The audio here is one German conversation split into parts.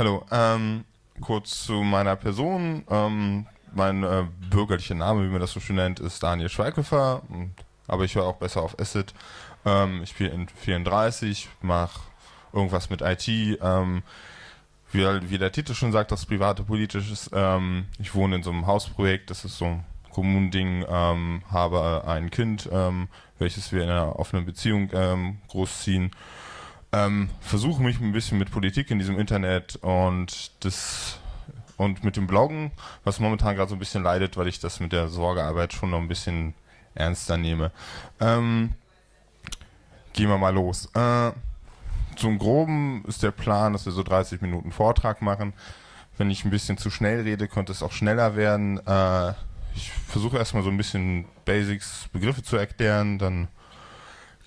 Hallo, ähm, kurz zu meiner Person. Ähm, mein äh, bürgerlicher Name, wie man das so schön nennt, ist Daniel Schweighöfer, aber ich höre auch besser auf Acid. Ähm, ich bin 34, mache irgendwas mit IT. Ähm, wie, wie, der Titel schon sagt, das private politisches. Ähm, ich wohne in so einem Hausprojekt, das ist so ein Kommunending, ähm, habe ein Kind, ähm, welches wir in einer offenen Beziehung ähm, großziehen. Ähm, versuche mich ein bisschen mit Politik in diesem Internet und das und mit dem Bloggen, was momentan gerade so ein bisschen leidet, weil ich das mit der Sorgearbeit schon noch ein bisschen ernster nehme. Ähm, gehen wir mal los. Äh, zum Groben ist der Plan, dass wir so 30 Minuten Vortrag machen. Wenn ich ein bisschen zu schnell rede, könnte es auch schneller werden. Äh, ich versuche erstmal so ein bisschen Basics, Begriffe zu erklären, dann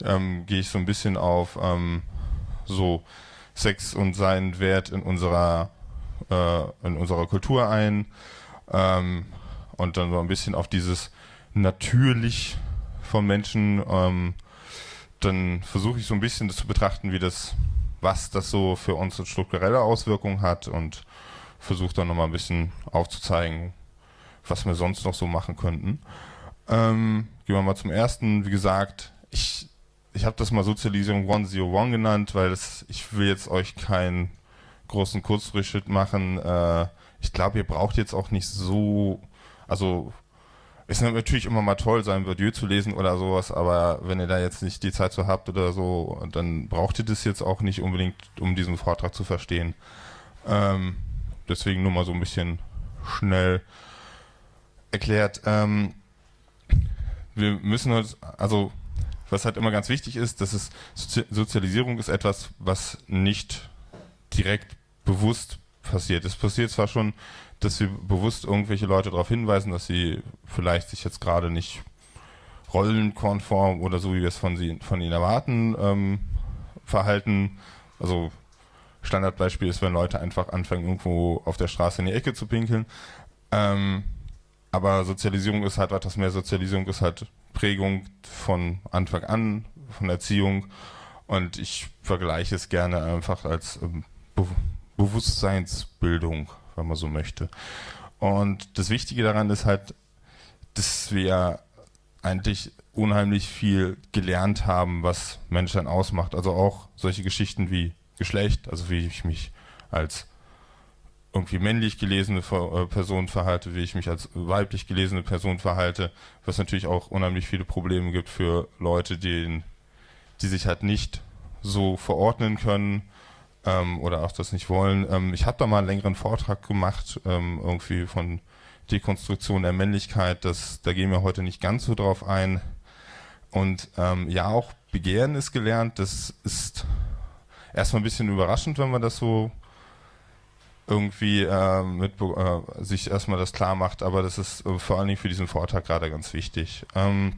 ähm, gehe ich so ein bisschen auf ähm, so Sex und seinen Wert in unserer äh, in unserer Kultur ein ähm, und dann so ein bisschen auf dieses natürlich von Menschen ähm, dann versuche ich so ein bisschen das zu betrachten, wie das, was das so für uns strukturelle Auswirkungen hat und versuche dann nochmal ein bisschen aufzuzeigen, was wir sonst noch so machen könnten. Ähm, gehen wir mal zum ersten. Wie gesagt, ich, ich habe das mal Sozialisierung 101 genannt, weil das, ich will jetzt euch keinen großen Kurzrückschritt machen. Äh, ich glaube, ihr braucht jetzt auch nicht so, also ist natürlich immer mal toll, sein Verdieu zu lesen oder sowas, aber wenn ihr da jetzt nicht die Zeit so habt oder so, dann braucht ihr das jetzt auch nicht unbedingt, um diesen Vortrag zu verstehen. Ähm, deswegen nur mal so ein bisschen schnell erklärt. Ähm, wir müssen uns, also was halt immer ganz wichtig ist, dass es Sozialisierung ist etwas, was nicht direkt bewusst passiert. Es passiert zwar schon dass wir bewusst irgendwelche Leute darauf hinweisen, dass sie vielleicht sich jetzt gerade nicht rollenkonform oder so, wie wir es von, sie, von ihnen erwarten, ähm, verhalten. Also Standardbeispiel ist, wenn Leute einfach anfangen, irgendwo auf der Straße in die Ecke zu pinkeln. Ähm, aber Sozialisierung ist halt etwas mehr. Sozialisierung ist halt Prägung von Anfang an, von Erziehung. Und ich vergleiche es gerne einfach als ähm, Be Bewusstseinsbildung wenn man so möchte. Und das Wichtige daran ist halt, dass wir eigentlich unheimlich viel gelernt haben, was Menschsein ausmacht. Also auch solche Geschichten wie Geschlecht, also wie ich mich als irgendwie männlich gelesene äh, Person verhalte, wie ich mich als weiblich gelesene Person verhalte, was natürlich auch unheimlich viele Probleme gibt für Leute, die, die sich halt nicht so verordnen können ähm, oder auch das nicht wollen. Ähm, ich habe da mal einen längeren Vortrag gemacht, ähm, irgendwie von Dekonstruktion der Männlichkeit. Das, da gehen wir heute nicht ganz so drauf ein. Und ähm, ja, auch Begehren ist gelernt. Das ist erstmal ein bisschen überraschend, wenn man das so irgendwie äh, mit, äh, sich erstmal das klar macht, aber das ist äh, vor allen Dingen für diesen Vortrag gerade ganz wichtig. Ähm,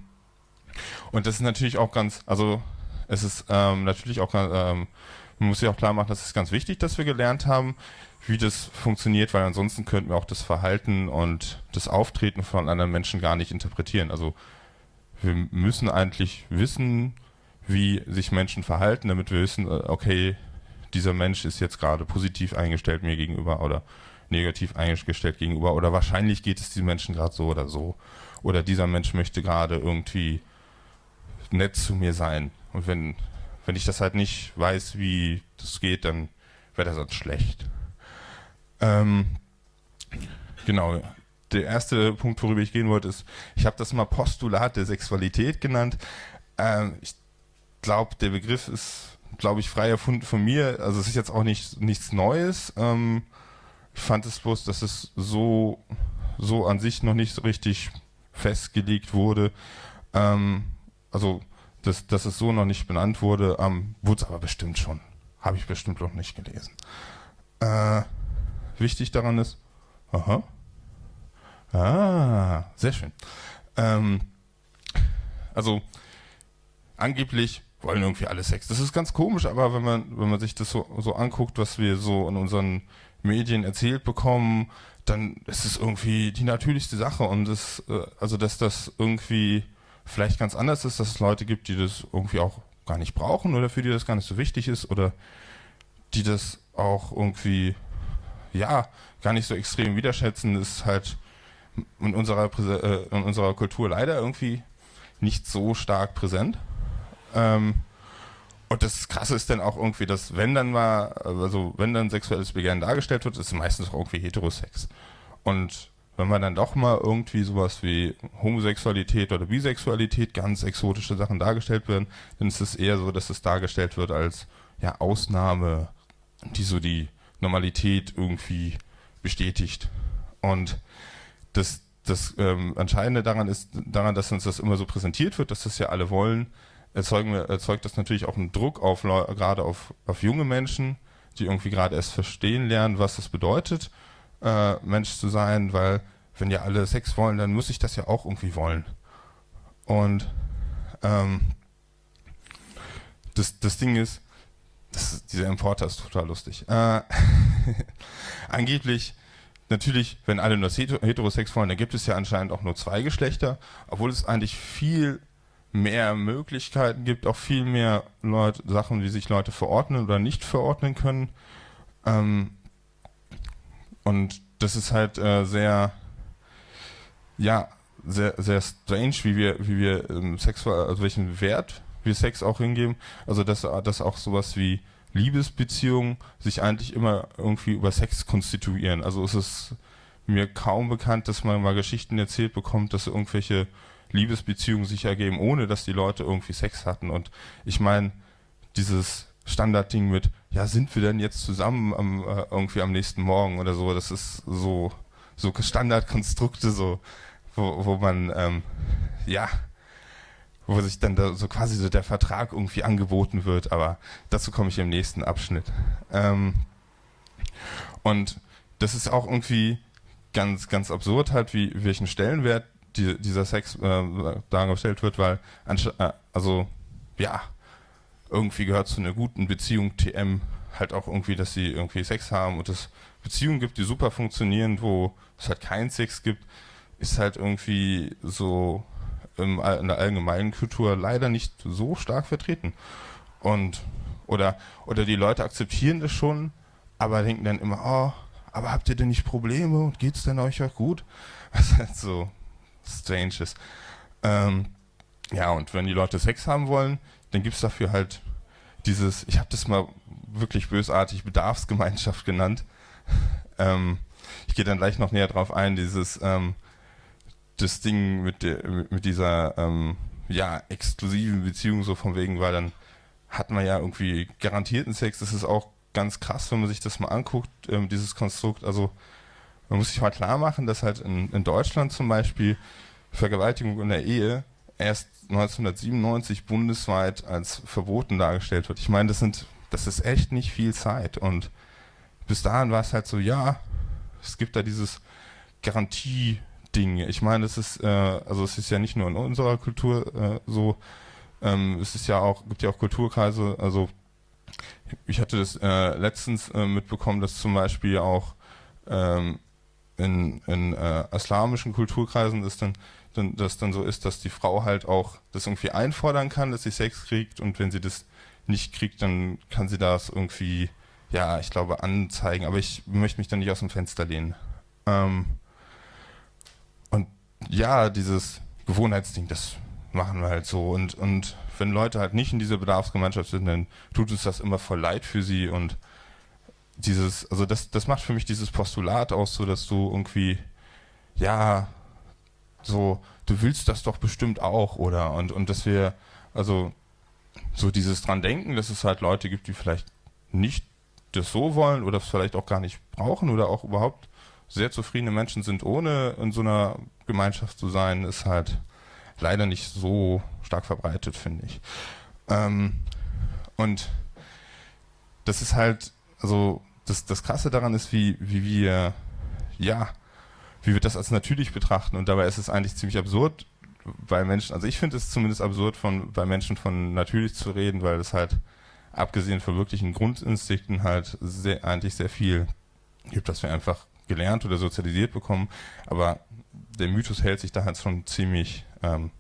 und das ist natürlich auch ganz, also es ist ähm, natürlich auch ähm, man muss sich auch klar machen, das ist ganz wichtig, dass wir gelernt haben, wie das funktioniert, weil ansonsten könnten wir auch das Verhalten und das Auftreten von anderen Menschen gar nicht interpretieren. Also wir müssen eigentlich wissen, wie sich Menschen verhalten, damit wir wissen, äh, okay, dieser Mensch ist jetzt gerade positiv eingestellt mir gegenüber oder negativ eingestellt gegenüber oder wahrscheinlich geht es diesem Menschen gerade so oder so oder dieser Mensch möchte gerade irgendwie nett zu mir sein und wenn wenn ich das halt nicht weiß, wie das geht, dann wäre das halt schlecht. Ähm, genau. Der erste Punkt, worüber ich gehen wollte, ist, ich habe das mal Postulat der Sexualität genannt. Ähm, ich glaube, der Begriff ist, glaube ich, frei erfunden von mir. Also es ist jetzt auch nicht, nichts Neues. Ähm, ich fand es bloß, dass es so, so an sich noch nicht so richtig festgelegt wurde. Ähm, also dass, dass es so noch nicht benannt wurde, ähm, wurde es aber bestimmt schon. Habe ich bestimmt noch nicht gelesen. Äh, wichtig daran ist, aha, ah, sehr schön. Ähm, also angeblich wollen irgendwie alle Sex. Das ist ganz komisch, aber wenn man, wenn man sich das so, so anguckt, was wir so in unseren Medien erzählt bekommen, dann ist es irgendwie die natürlichste Sache und das, äh, also dass das irgendwie vielleicht ganz anders ist, dass es Leute gibt, die das irgendwie auch gar nicht brauchen oder für die das gar nicht so wichtig ist oder die das auch irgendwie ja, gar nicht so extrem widerschätzen, ist halt in unserer, äh, in unserer Kultur leider irgendwie nicht so stark präsent. Ähm, und das Krasse ist dann auch irgendwie, dass wenn dann mal, also wenn dann sexuelles Begehren dargestellt wird, ist es meistens auch irgendwie Heterosex. Und wenn man dann doch mal irgendwie sowas wie Homosexualität oder Bisexualität, ganz exotische Sachen dargestellt werden, dann ist es eher so, dass es dargestellt wird als ja Ausnahme, die so die Normalität irgendwie bestätigt. Und das, das ähm, Entscheidende daran ist, daran, dass uns das immer so präsentiert wird, dass das ja alle wollen, erzeugen erzeugt das natürlich auch einen Druck auf gerade auf, auf junge Menschen, die irgendwie gerade erst verstehen lernen, was es bedeutet äh, Mensch zu sein, weil wenn ja alle Sex wollen, dann muss ich das ja auch irgendwie wollen. Und ähm, das, das Ding ist, das, dieser Importer ist total lustig. Äh, angeblich, natürlich, wenn alle nur heterosex wollen, dann gibt es ja anscheinend auch nur zwei Geschlechter, obwohl es eigentlich viel mehr Möglichkeiten gibt, auch viel mehr Leute, Sachen, wie sich Leute verordnen oder nicht verordnen können. Ähm, und das ist halt äh, sehr, ja, sehr, sehr strange, wie wir, wie wir ähm, sexuell, also welchen Wert wir Sex auch hingeben. Also dass, dass auch sowas wie Liebesbeziehungen sich eigentlich immer irgendwie über Sex konstituieren. Also es ist mir kaum bekannt, dass man mal Geschichten erzählt bekommt, dass irgendwelche Liebesbeziehungen sich ergeben, ohne dass die Leute irgendwie Sex hatten. Und ich meine, dieses Standardding mit, ja, sind wir denn jetzt zusammen am, äh, irgendwie am nächsten Morgen oder so, das ist so, so Standardkonstrukte, so, wo, wo man, ähm, ja, wo sich dann da so quasi so der Vertrag irgendwie angeboten wird, aber dazu komme ich im nächsten Abschnitt. Ähm, und das ist auch irgendwie ganz, ganz absurd halt, wie welchen Stellenwert die, dieser Sex äh, dargestellt wird, weil äh, also ja, irgendwie gehört zu einer guten Beziehung TM halt auch irgendwie, dass sie irgendwie Sex haben und es Beziehungen gibt, die super funktionieren, wo es halt keinen Sex gibt, ist halt irgendwie so in der allgemeinen Kultur leider nicht so stark vertreten. Und oder oder die Leute akzeptieren das schon, aber denken dann immer, oh, aber habt ihr denn nicht Probleme und geht's denn euch auch gut? Was halt so strange ist. Ähm, ja, und wenn die Leute Sex haben wollen, dann gibt es dafür halt dieses, ich habe das mal wirklich bösartig Bedarfsgemeinschaft genannt. ähm, ich gehe dann gleich noch näher drauf ein, dieses ähm, das Ding mit, der, mit dieser ähm, ja, exklusiven Beziehung so von wegen, weil dann hat man ja irgendwie garantierten Sex. Das ist auch ganz krass, wenn man sich das mal anguckt, ähm, dieses Konstrukt. Also man muss sich mal klar machen, dass halt in, in Deutschland zum Beispiel Vergewaltigung in der Ehe erst 1997 bundesweit als verboten dargestellt wird. Ich meine, das sind, das ist echt nicht viel Zeit. Und bis dahin war es halt so, ja, es gibt da dieses Garantie-Ding. Ich meine, es ist, äh, also es ist ja nicht nur in unserer Kultur äh, so, ähm, es ist ja auch, gibt ja auch Kulturkreise, also ich hatte das äh, letztens äh, mitbekommen, dass zum Beispiel auch ähm, in, in äh, islamischen Kulturkreisen ist dann dann, das dann so ist, dass die Frau halt auch das irgendwie einfordern kann, dass sie Sex kriegt und wenn sie das nicht kriegt, dann kann sie das irgendwie, ja, ich glaube, anzeigen. Aber ich möchte mich dann nicht aus dem Fenster lehnen. Ähm, und ja, dieses Gewohnheitsding, das machen wir halt so. Und, und wenn Leute halt nicht in dieser Bedarfsgemeinschaft sind, dann tut uns das immer voll leid für sie und dieses, also das, das macht für mich dieses Postulat aus, so dass du irgendwie, ja, so, du willst das doch bestimmt auch, oder? Und, und dass wir, also, so dieses dran denken, dass es halt Leute gibt, die vielleicht nicht das so wollen oder es vielleicht auch gar nicht brauchen oder auch überhaupt sehr zufriedene Menschen sind, ohne in so einer Gemeinschaft zu sein, ist halt leider nicht so stark verbreitet, finde ich. Ähm, und das ist halt, also das, das Krasse daran ist, wie, wie wir, ja, wie wir das als natürlich betrachten. Und dabei ist es eigentlich ziemlich absurd, bei Menschen, also ich finde es zumindest absurd, von bei Menschen von natürlich zu reden, weil es halt, abgesehen von wirklichen Grundinstinkten, halt sehr, eigentlich sehr viel gibt, dass wir einfach gelernt oder sozialisiert bekommen. Aber der Mythos hält sich da halt schon ziemlich ähm,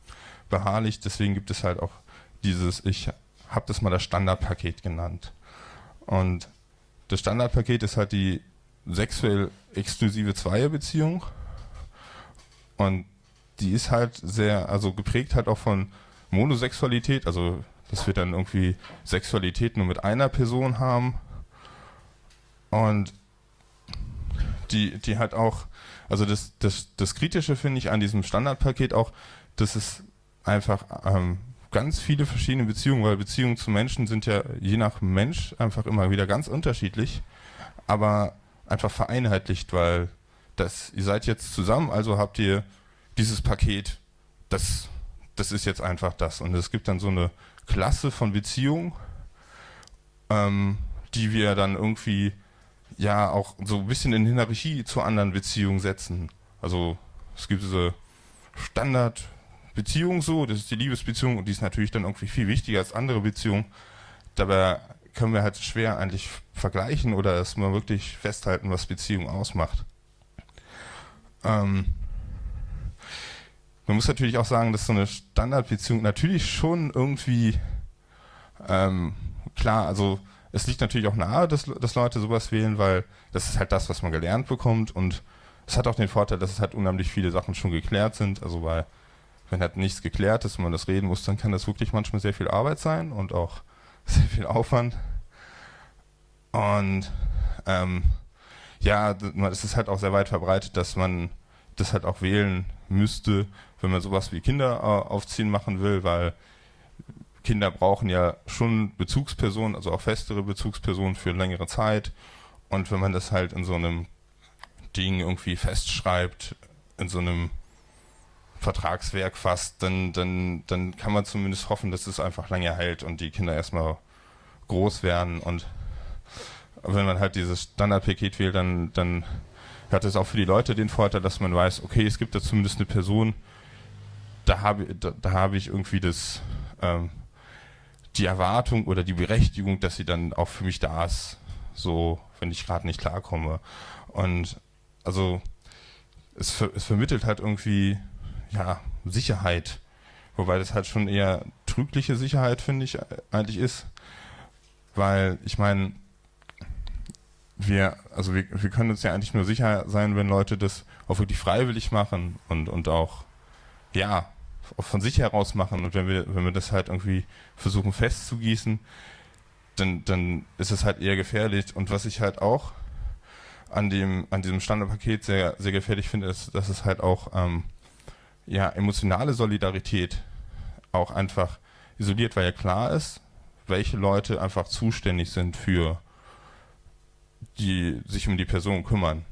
beharrlich. Deswegen gibt es halt auch dieses, ich habe das mal das Standardpaket genannt. Und das Standardpaket ist halt die sexuell exklusive Zweierbeziehung. Und die ist halt sehr, also geprägt halt auch von Monosexualität, also dass wir dann irgendwie Sexualität nur mit einer Person haben. Und die, die halt auch, also das, das, das Kritische finde ich an diesem Standardpaket auch, dass es einfach ähm, ganz viele verschiedene Beziehungen, weil Beziehungen zu Menschen sind ja je nach Mensch einfach immer wieder ganz unterschiedlich, aber einfach vereinheitlicht, weil das, ihr seid jetzt zusammen, also habt ihr dieses Paket, das, das ist jetzt einfach das. Und es gibt dann so eine Klasse von Beziehungen, ähm, die wir dann irgendwie ja auch so ein bisschen in Hierarchie zu anderen Beziehungen setzen. Also es gibt diese Standardbeziehung so, das ist die Liebesbeziehung und die ist natürlich dann irgendwie viel wichtiger als andere Beziehungen. Dabei können wir halt schwer eigentlich vergleichen oder erstmal wirklich festhalten, was Beziehung ausmacht. Ähm, man muss natürlich auch sagen, dass so eine Standardbeziehung natürlich schon irgendwie ähm, klar, also es liegt natürlich auch nahe, dass, dass Leute sowas wählen, weil das ist halt das, was man gelernt bekommt und es hat auch den Vorteil, dass es halt unheimlich viele Sachen schon geklärt sind, also weil wenn halt nichts geklärt ist und man das reden muss, dann kann das wirklich manchmal sehr viel Arbeit sein und auch sehr viel Aufwand. Und ähm, ja, es ist halt auch sehr weit verbreitet, dass man das halt auch wählen müsste, wenn man sowas wie Kinder äh, aufziehen machen will, weil Kinder brauchen ja schon Bezugspersonen, also auch festere Bezugspersonen für längere Zeit. Und wenn man das halt in so einem Ding irgendwie festschreibt, in so einem Vertragswerk fast, dann, dann, dann kann man zumindest hoffen, dass es einfach lange hält und die Kinder erstmal groß werden. Und wenn man halt dieses Standardpaket wählt, dann, dann hat es auch für die Leute den Vorteil, dass man weiß, okay, es gibt da zumindest eine Person, da habe da, da habe ich irgendwie das ähm, die Erwartung oder die Berechtigung, dass sie dann auch für mich da ist, so wenn ich gerade nicht klarkomme. Und also es, es vermittelt halt irgendwie ja Sicherheit, wobei das halt schon eher trügliche Sicherheit finde ich eigentlich ist, weil ich meine wir, also wir, wir können uns ja eigentlich nur sicher sein, wenn Leute das auch wirklich freiwillig machen und, und auch, ja, von sich heraus machen. Und wenn wir, wenn wir das halt irgendwie versuchen festzugießen, dann, dann ist es halt eher gefährlich. Und was ich halt auch an dem, an diesem Standardpaket sehr, sehr gefährlich finde, ist, dass es halt auch, ähm, ja, emotionale Solidarität auch einfach isoliert, weil ja klar ist, welche Leute einfach zuständig sind für die sich um die Person kümmern.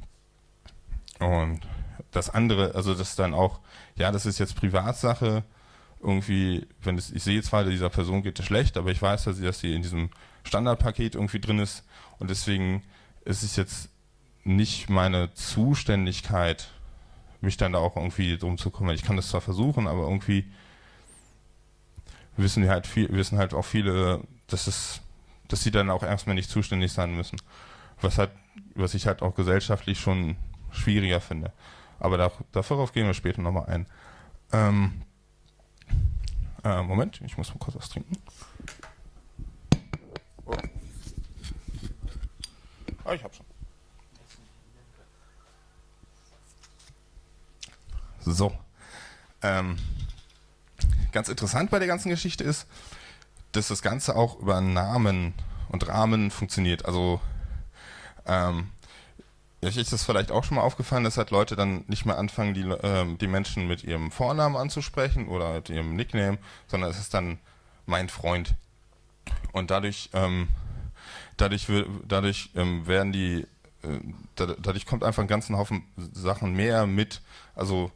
Und das andere, also das dann auch, ja, das ist jetzt Privatsache, irgendwie, wenn es, ich sehe zwar, dieser Person geht es schlecht, aber ich weiß, dass sie, dass sie in diesem Standardpaket irgendwie drin ist und deswegen ist es jetzt nicht meine Zuständigkeit, mich dann da auch irgendwie drum zu kümmern. Ich kann das zwar versuchen, aber irgendwie wissen wir halt viel, wissen halt auch viele, dass es, dass sie dann auch erstmal nicht zuständig sein müssen was halt, was ich halt auch gesellschaftlich schon schwieriger finde. Aber da, darauf gehen wir später nochmal ein. Ähm, äh, Moment, ich muss mal kurz was trinken. Oh. Ah, ich hab schon. So. Ähm, ganz interessant bei der ganzen Geschichte ist, dass das Ganze auch über Namen und Rahmen funktioniert. Also ähm, euch ist das vielleicht auch schon mal aufgefallen, dass halt Leute dann nicht mehr anfangen, die, ähm, die Menschen mit ihrem Vornamen anzusprechen oder mit ihrem Nickname, sondern es ist dann mein Freund. Und dadurch, ähm, dadurch, dadurch ähm, werden die, äh, dadurch kommt einfach ein ganzen Haufen Sachen mehr mit, also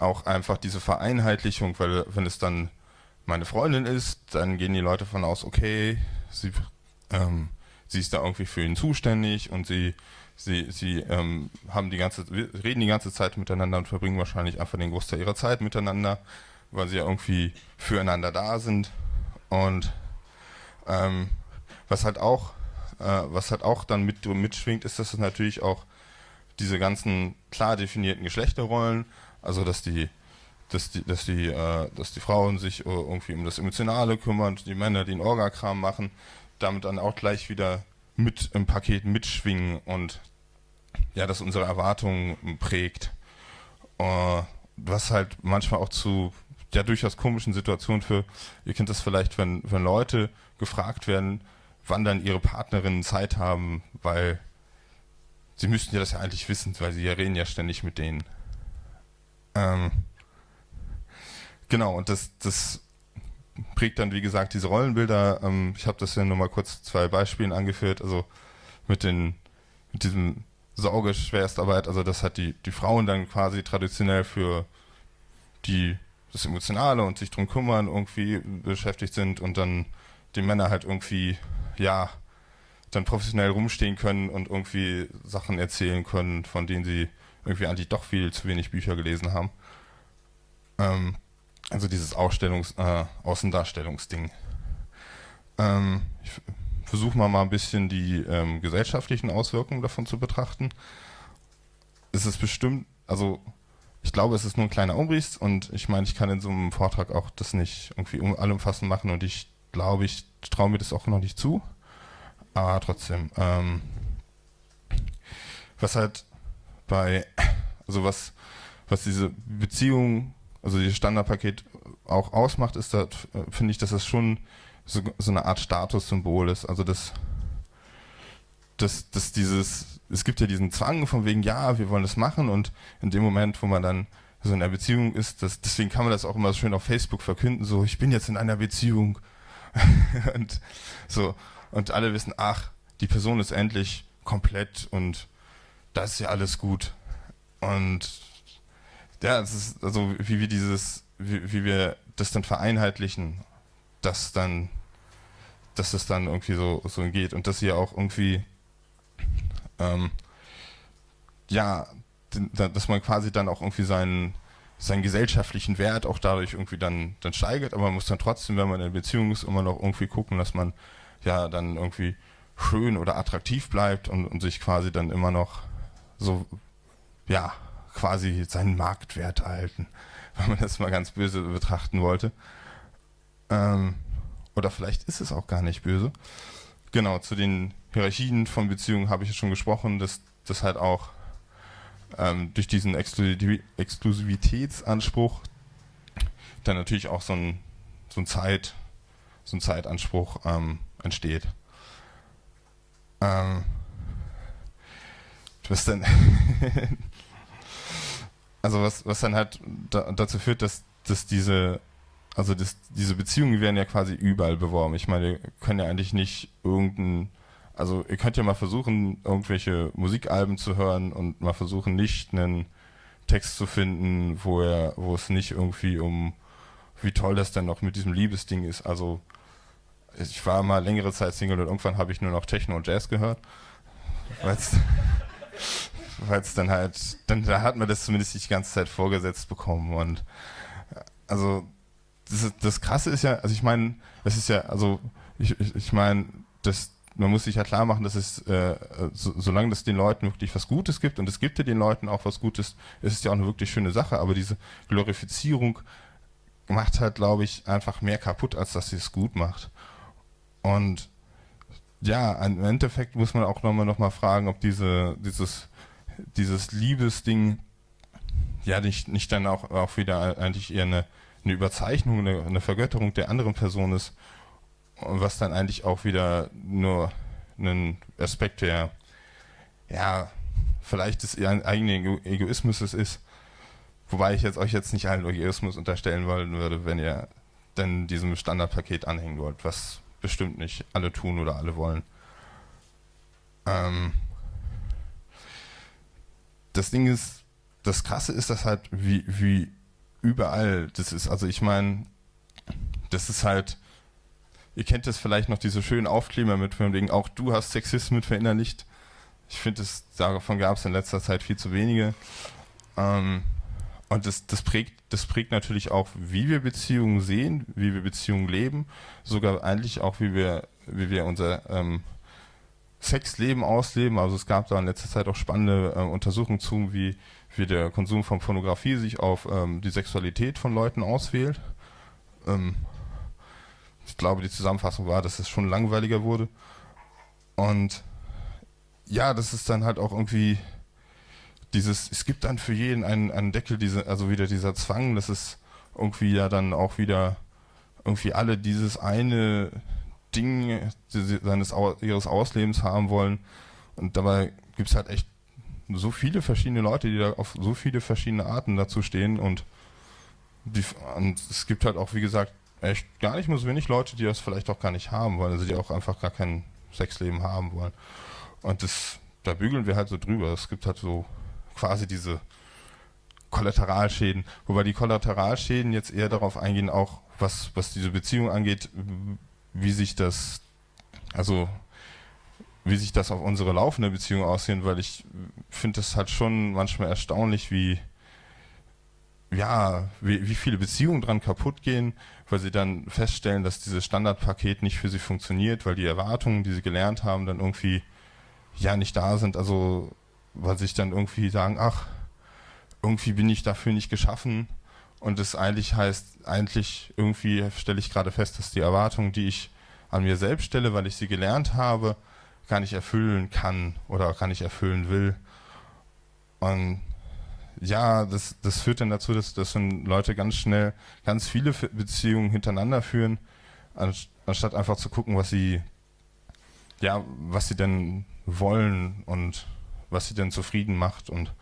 auch einfach diese Vereinheitlichung, weil wenn es dann meine Freundin ist, dann gehen die Leute von aus, okay, sie ähm, sie ist da irgendwie für ihn zuständig und sie, sie, sie ähm, haben die ganze, reden die ganze Zeit miteinander und verbringen wahrscheinlich einfach den Großteil ihrer Zeit miteinander, weil sie ja irgendwie füreinander da sind. Und ähm, was halt auch, äh, was halt auch dann mit, mitschwingt, ist, dass es natürlich auch diese ganzen klar definierten Geschlechterrollen, also dass die dass die, dass die, äh, dass die Frauen sich äh, irgendwie um das Emotionale kümmern, die Männer den Orgakram machen, damit dann auch gleich wieder mit im Paket mitschwingen und ja, das unsere Erwartungen prägt. Uh, was halt manchmal auch zu ja durchaus komischen Situationen für, ihr kennt das vielleicht, wenn, wenn Leute gefragt werden, wann dann ihre Partnerinnen Zeit haben, weil sie müssten ja das ja eigentlich wissen, weil sie ja reden ja ständig mit denen. Ähm, genau, und das, das prägt dann, wie gesagt, diese Rollenbilder. Ähm, ich habe das ja nur mal kurz zwei Beispielen angeführt, also mit den, mit diesem Saugeschwerstarbeit, also das hat die, die Frauen dann quasi traditionell für die das Emotionale und sich drum kümmern irgendwie beschäftigt sind und dann die Männer halt irgendwie, ja, dann professionell rumstehen können und irgendwie Sachen erzählen können, von denen sie irgendwie eigentlich doch viel zu wenig Bücher gelesen haben. Ähm, also dieses Ausstellungs-, äh, Außendarstellungsding. Ähm, ich versuche mal mal ein bisschen die ähm, gesellschaftlichen Auswirkungen davon zu betrachten. Es ist bestimmt, also ich glaube, es ist nur ein kleiner Umriss und ich meine, ich kann in so einem Vortrag auch das nicht irgendwie allumfassend machen und ich glaube, ich traue mir das auch noch nicht zu. Aber trotzdem, ähm, was halt bei, also was, was diese Beziehung, also dieses Standardpaket auch ausmacht, ist, da finde ich, dass es schon so, so eine Art Statussymbol ist. Also das, dass, dass dieses, es gibt ja diesen Zwang von wegen, ja, wir wollen das machen und in dem Moment, wo man dann so in einer Beziehung ist, das, deswegen kann man das auch immer schön auf Facebook verkünden, so, ich bin jetzt in einer Beziehung und so, und alle wissen, ach, die Person ist endlich komplett und das ist ja alles gut. Und ja, es ist also wie wir dieses, wie, wie wir das dann vereinheitlichen, dass dann, dass es dann irgendwie so, so geht und dass sie auch irgendwie ähm, ja, dass man quasi dann auch irgendwie seinen, seinen gesellschaftlichen Wert auch dadurch irgendwie dann, dann steigert, aber man muss dann trotzdem, wenn man in Beziehung ist, immer noch irgendwie gucken, dass man ja dann irgendwie schön oder attraktiv bleibt und, und sich quasi dann immer noch so, ja, quasi seinen Marktwert erhalten, wenn man das mal ganz böse betrachten wollte. Ähm, oder vielleicht ist es auch gar nicht böse. Genau, zu den Hierarchien von Beziehungen habe ich ja schon gesprochen, dass das halt auch ähm, durch diesen Exklusiv Exklusivitätsanspruch dann natürlich auch so ein, so ein Zeit, so ein Zeitanspruch ähm, entsteht. Ähm, was dann also was, was dann halt da, dazu führt, dass, dass diese also das, diese Beziehungen werden ja quasi überall beworben. Ich meine, wir können ja eigentlich nicht irgendein, also ihr könnt ja mal versuchen, irgendwelche Musikalben zu hören und mal versuchen, nicht einen Text zu finden, wo er, wo es nicht irgendwie um, wie toll das denn noch mit diesem Liebesding ist. Also ich war mal längere Zeit Single und irgendwann habe ich nur noch Techno und Jazz gehört, weil es dann halt, dann da hat man das zumindest die ganze Zeit vorgesetzt bekommen und also das, das Krasse ist ja, also ich meine, das ist ja, also ich, ich, ich meine, das, man muss sich ja klar machen, dass es, äh, so, solange es den Leuten wirklich was Gutes gibt, und es gibt ja den Leuten auch was Gutes, ist es ja auch eine wirklich schöne Sache, aber diese Glorifizierung macht halt, glaube ich, einfach mehr kaputt, als dass sie es gut macht. Und ja, im Endeffekt muss man auch nochmal noch mal fragen, ob diese, dieses, dieses Liebesding ja nicht, nicht dann auch, auch wieder eigentlich eher eine eine Überzeichnung, eine, eine Vergötterung der anderen Person ist, was dann eigentlich auch wieder nur ein Aspekt der, ja, vielleicht des eigenen Egoismus ist, wobei ich jetzt euch jetzt nicht allen Egoismus unterstellen wollen würde, wenn ihr denn diesem Standardpaket anhängen wollt, was bestimmt nicht alle tun oder alle wollen. Ähm, das Ding ist, das Krasse ist, dass halt, wie, wie überall. Das ist, also ich meine, das ist halt, ihr kennt das vielleicht noch, diese schönen Aufkleber mit von wegen, auch du hast Sexismus verinnerlicht. Ich finde, davon gab es in letzter Zeit viel zu wenige. Ähm, und das, das, prägt, das prägt natürlich auch, wie wir Beziehungen sehen, wie wir Beziehungen leben, sogar eigentlich auch, wie wir, wie wir unser ähm, Sexleben ausleben. Also es gab da in letzter Zeit auch spannende äh, Untersuchungen zu, wie wie der Konsum von Pornografie sich auf ähm, die Sexualität von Leuten auswählt. Ähm, ich glaube, die Zusammenfassung war, dass es schon langweiliger wurde. Und ja, das ist dann halt auch irgendwie, dieses, es gibt dann für jeden einen, einen Deckel, diese, also wieder dieser Zwang, dass es irgendwie ja dann auch wieder irgendwie alle dieses eine Ding seines ihres Auslebens haben wollen. Und dabei gibt es halt echt so viele verschiedene Leute, die da auf so viele verschiedene Arten dazu stehen und, die, und es gibt halt auch, wie gesagt, echt gar nicht nur so wenig Leute, die das vielleicht auch gar nicht haben wollen, also die auch einfach gar kein Sexleben haben wollen. Und das, da bügeln wir halt so drüber. Es gibt halt so quasi diese Kollateralschäden, wobei die Kollateralschäden jetzt eher darauf eingehen, auch was, was diese Beziehung angeht, wie sich das, also wie sich das auf unsere laufende Beziehung aussehen, weil ich finde es halt schon manchmal erstaunlich, wie ja, wie, wie viele Beziehungen dran kaputt gehen, weil sie dann feststellen, dass dieses Standardpaket nicht für sie funktioniert, weil die Erwartungen, die sie gelernt haben, dann irgendwie ja nicht da sind. Also weil sich dann irgendwie sagen, ach, irgendwie bin ich dafür nicht geschaffen. Und das eigentlich heißt, eigentlich irgendwie stelle ich gerade fest, dass die Erwartungen, die ich an mir selbst stelle, weil ich sie gelernt habe, gar nicht erfüllen kann oder gar nicht erfüllen will. Und ja, das, das führt dann dazu, dass, dass dann Leute ganz schnell ganz viele Beziehungen hintereinander führen, anstatt einfach zu gucken, was sie, ja, was sie denn wollen und was sie denn zufrieden macht. Und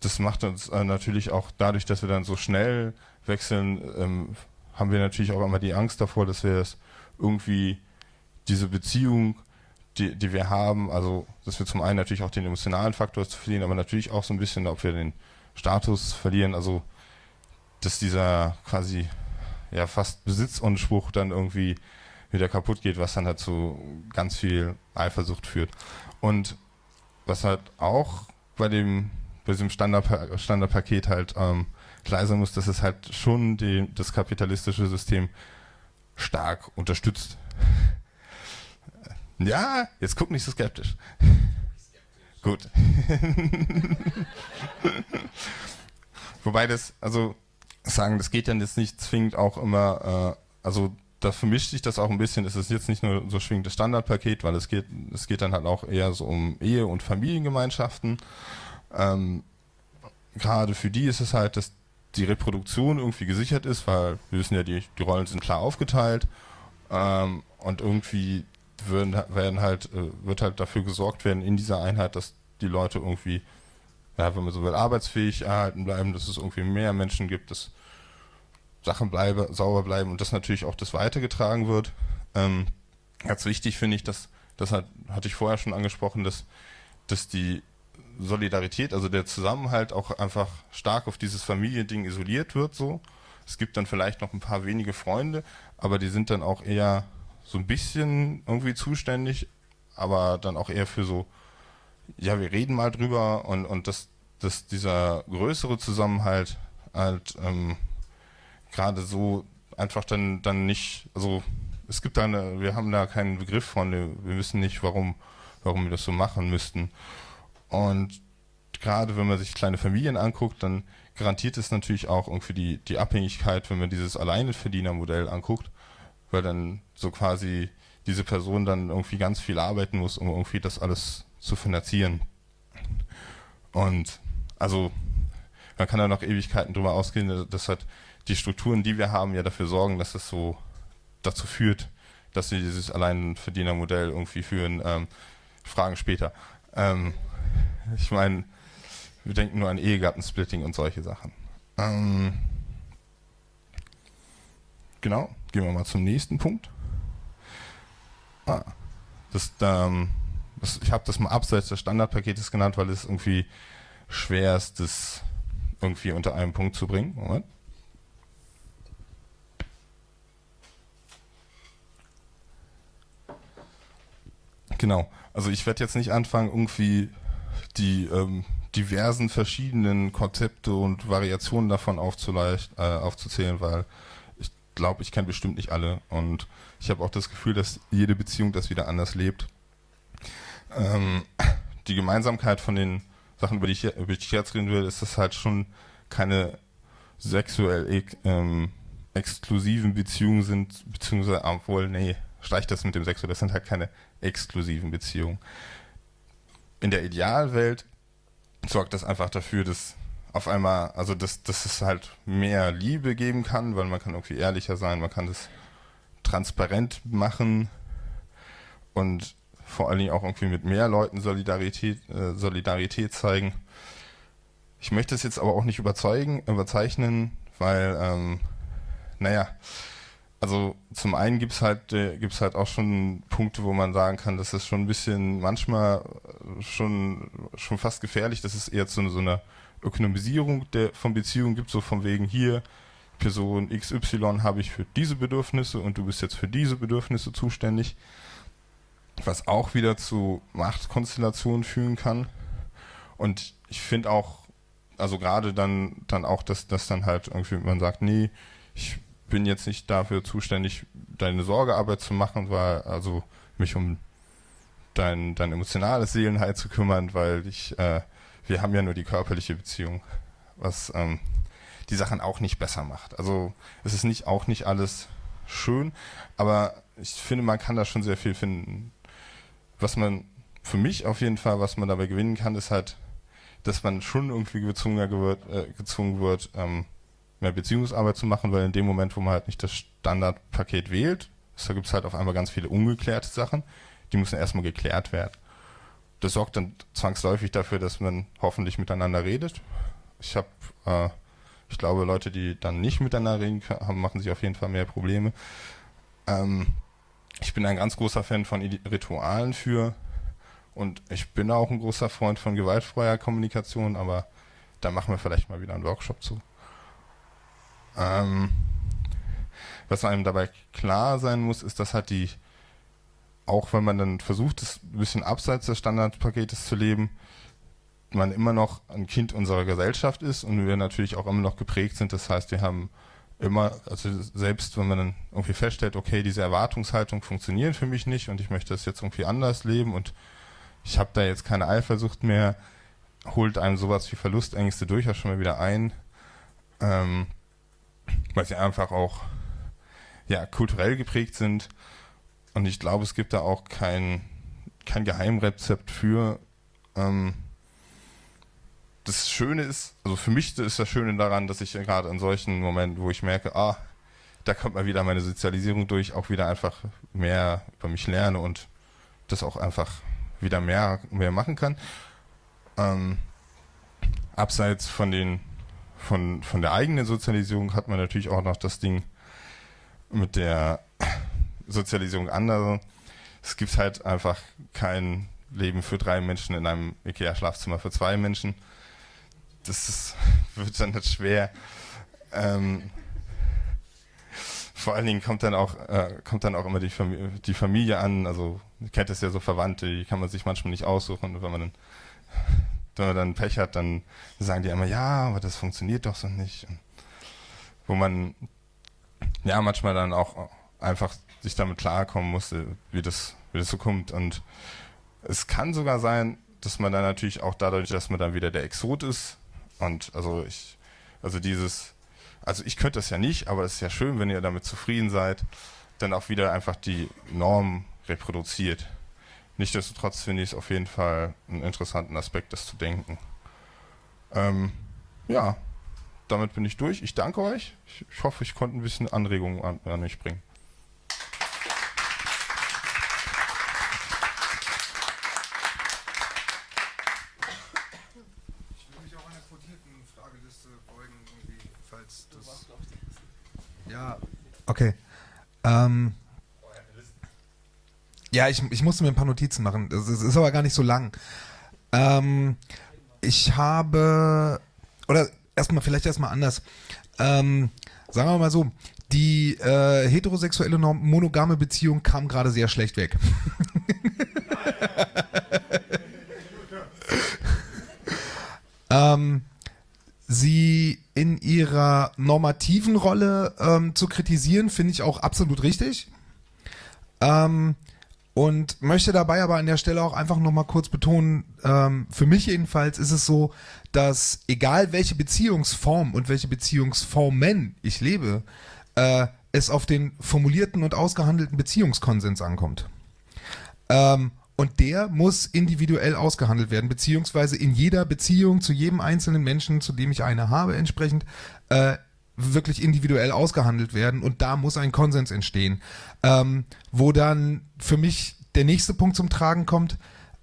das macht uns äh, natürlich auch dadurch, dass wir dann so schnell wechseln, ähm, haben wir natürlich auch immer die Angst davor, dass wir das irgendwie diese Beziehung, die, die wir haben, also dass wir zum einen natürlich auch den emotionalen Faktor zu verlieren, aber natürlich auch so ein bisschen, ob wir den Status verlieren, also dass dieser quasi ja fast Besitzunspruch dann irgendwie wieder kaputt geht, was dann halt zu ganz viel Eifersucht führt. Und was halt auch bei dem bei diesem Standard, Standardpaket halt ähm, klar sein muss, dass es halt schon die, das kapitalistische System stark unterstützt. Ja, jetzt guck nicht so skeptisch. Gut. Wobei das, also sagen, das geht dann jetzt nicht zwingend auch immer, äh, also da vermischt sich das auch ein bisschen. Es ist jetzt nicht nur so schwingend das Standardpaket, weil es geht, es geht dann halt auch eher so um Ehe- und Familiengemeinschaften. Ähm, Gerade für die ist es halt, dass die Reproduktion irgendwie gesichert ist, weil wir wissen ja, die, die Rollen sind klar aufgeteilt ähm, und irgendwie würden, werden halt, äh, wird halt dafür gesorgt werden in dieser Einheit, dass die Leute irgendwie, ja, wenn man so will, arbeitsfähig erhalten bleiben, dass es irgendwie mehr Menschen gibt, dass Sachen bleibe, sauber bleiben und das natürlich auch das weitergetragen wird. Ähm, ganz wichtig finde ich, dass, das hat, hatte ich vorher schon angesprochen, dass, dass die Solidarität, also der Zusammenhalt auch einfach stark auf dieses Familiending isoliert wird so. Es gibt dann vielleicht noch ein paar wenige Freunde, aber die sind dann auch eher so ein bisschen irgendwie zuständig, aber dann auch eher für so, ja, wir reden mal drüber und, und dass, dass dieser größere Zusammenhalt halt ähm, gerade so einfach dann, dann nicht, also es gibt da eine, wir haben da keinen Begriff von, wir wissen nicht, warum, warum wir das so machen müssten. Und gerade wenn man sich kleine Familien anguckt, dann garantiert es natürlich auch irgendwie die, die Abhängigkeit, wenn man dieses Alleinverdienermodell anguckt, weil dann so quasi diese Person dann irgendwie ganz viel arbeiten muss, um irgendwie das alles zu finanzieren. Und also man kann da noch Ewigkeiten drüber ausgehen, dass halt die Strukturen, die wir haben, ja dafür sorgen, dass es so dazu führt, dass wir dieses Alleinverdienermodell irgendwie führen. Ähm, Fragen später. Ähm, ich meine, wir denken nur an Ehegattensplitting und solche Sachen. Ähm, genau, gehen wir mal zum nächsten Punkt. Ah, das, ähm, das, ich habe das mal abseits des Standardpaketes genannt, weil es irgendwie schwer ist, das irgendwie unter einen Punkt zu bringen. Moment. Genau. Also ich werde jetzt nicht anfangen, irgendwie die ähm, diversen verschiedenen Konzepte und Variationen davon äh, aufzuzählen, weil ich glaube, ich kenne bestimmt nicht alle. Und ich habe auch das Gefühl, dass jede Beziehung das wieder anders lebt. Ähm, die Gemeinsamkeit von den Sachen, über die ich, über die ich jetzt reden will, ist, dass halt schon keine sexuell ähm, exklusiven Beziehungen sind, beziehungsweise, obwohl, nee, streich das mit dem Sexuell, das sind halt keine exklusiven Beziehungen. In der Idealwelt sorgt das einfach dafür, dass auf einmal, also dass, dass es halt mehr Liebe geben kann, weil man kann irgendwie ehrlicher sein, man kann das transparent machen und vor allen Dingen auch irgendwie mit mehr Leuten Solidarität, äh, Solidarität zeigen. Ich möchte es jetzt aber auch nicht überzeugen, überzeichnen, weil, ähm, naja, also zum einen gibt's halt, äh, gibt's halt auch schon Punkte, wo man sagen kann, das ist schon ein bisschen manchmal schon, schon fast gefährlich, dass es eher zu so einer Ökonomisierung der, von Beziehungen. Gibt, so von wegen hier, Person XY habe ich für diese Bedürfnisse und du bist jetzt für diese Bedürfnisse zuständig, was auch wieder zu Machtkonstellationen führen kann. Und ich finde auch, also gerade dann, dann auch, dass, dass dann halt irgendwie man sagt, nee, ich bin jetzt nicht dafür zuständig, deine Sorgearbeit zu machen, weil, also mich um dein, dein emotionales Seelenheil zu kümmern, weil ich, äh, wir haben ja nur die körperliche Beziehung, was ähm, die Sachen auch nicht besser macht. Also es ist nicht auch nicht alles schön, aber ich finde, man kann da schon sehr viel finden. Was man für mich auf jeden Fall, was man dabei gewinnen kann, ist halt, dass man schon irgendwie gezwungen wird, äh, gezwungen wird ähm, mehr Beziehungsarbeit zu machen, weil in dem Moment, wo man halt nicht das Standardpaket wählt, da gibt es halt auf einmal ganz viele ungeklärte Sachen, die müssen erstmal geklärt werden. Das sorgt dann zwangsläufig dafür, dass man hoffentlich miteinander redet. Ich habe, äh, ich glaube, Leute, die dann nicht miteinander reden haben, machen sich auf jeden Fall mehr Probleme. Ähm, ich bin ein ganz großer Fan von Ritualen für und ich bin auch ein großer Freund von gewaltfreier Kommunikation, aber da machen wir vielleicht mal wieder einen Workshop zu. Ähm, was einem dabei klar sein muss, ist, dass halt die, auch wenn man dann versucht, es ein bisschen abseits des Standardpaketes zu leben, man immer noch ein Kind unserer Gesellschaft ist und wir natürlich auch immer noch geprägt sind. Das heißt, wir haben immer, also selbst wenn man dann irgendwie feststellt, okay, diese Erwartungshaltung funktioniert für mich nicht und ich möchte das jetzt irgendwie anders leben und ich habe da jetzt keine Eifersucht mehr, holt einem sowas wie Verlustängste durchaus schon mal wieder ein. Ähm, weil sie einfach auch ja, kulturell geprägt sind. Und ich glaube, es gibt da auch kein, kein Geheimrezept für. Ähm, das Schöne ist, also für mich ist das Schöne daran, dass ich gerade in solchen Momenten, wo ich merke, ah, da kommt mal wieder meine Sozialisierung durch, auch wieder einfach mehr über mich lerne und das auch einfach wieder mehr, mehr machen kann. Ähm, abseits von den von, von der eigenen Sozialisierung hat man natürlich auch noch das Ding mit der Sozialisierung anderer. Es gibt halt einfach kein Leben für drei Menschen in einem Ikea-Schlafzimmer für zwei Menschen. Das ist, wird dann nicht schwer. Ähm, vor allen Dingen kommt dann auch, äh, kommt dann auch immer die, Familie, die Familie an. Also, kennt das ja so Verwandte, die kann man sich manchmal nicht aussuchen. Wenn man dann wenn man dann Pech hat, dann sagen die immer, ja, aber das funktioniert doch so nicht. Und wo man ja manchmal dann auch einfach sich damit klarkommen musste, wie das, wie das so kommt. Und es kann sogar sein, dass man dann natürlich auch dadurch, dass man dann wieder der Exot ist und also ich, also dieses, also ich könnte das ja nicht, aber es ist ja schön, wenn ihr damit zufrieden seid, dann auch wieder einfach die Norm reproduziert. Nichtsdestotrotz finde ich es auf jeden Fall einen interessanten Aspekt, das zu denken. Ähm, ja, damit bin ich durch. Ich danke euch. Ich, ich hoffe, ich konnte ein bisschen Anregungen an, an mich bringen. Ich will mich auch einer quotierten Frageliste beugen, falls das. Ja, okay. Ähm, ja, ich, ich musste mir ein paar Notizen machen. Es ist aber gar nicht so lang. Ähm, ich habe, oder erstmal, vielleicht erstmal anders. Ähm, sagen wir mal so, die äh, heterosexuelle monogame Beziehung kam gerade sehr schlecht weg. ähm, sie in ihrer normativen Rolle ähm, zu kritisieren, finde ich auch absolut richtig. Ähm, und möchte dabei aber an der Stelle auch einfach nochmal kurz betonen, ähm, für mich jedenfalls ist es so, dass egal welche Beziehungsform und welche Beziehungsformen ich lebe, äh, es auf den formulierten und ausgehandelten Beziehungskonsens ankommt. Ähm, Und der muss individuell ausgehandelt werden, beziehungsweise in jeder Beziehung zu jedem einzelnen Menschen, zu dem ich eine habe, entsprechend äh, wirklich individuell ausgehandelt werden. Und da muss ein Konsens entstehen. Ähm, wo dann für mich der nächste Punkt zum Tragen kommt,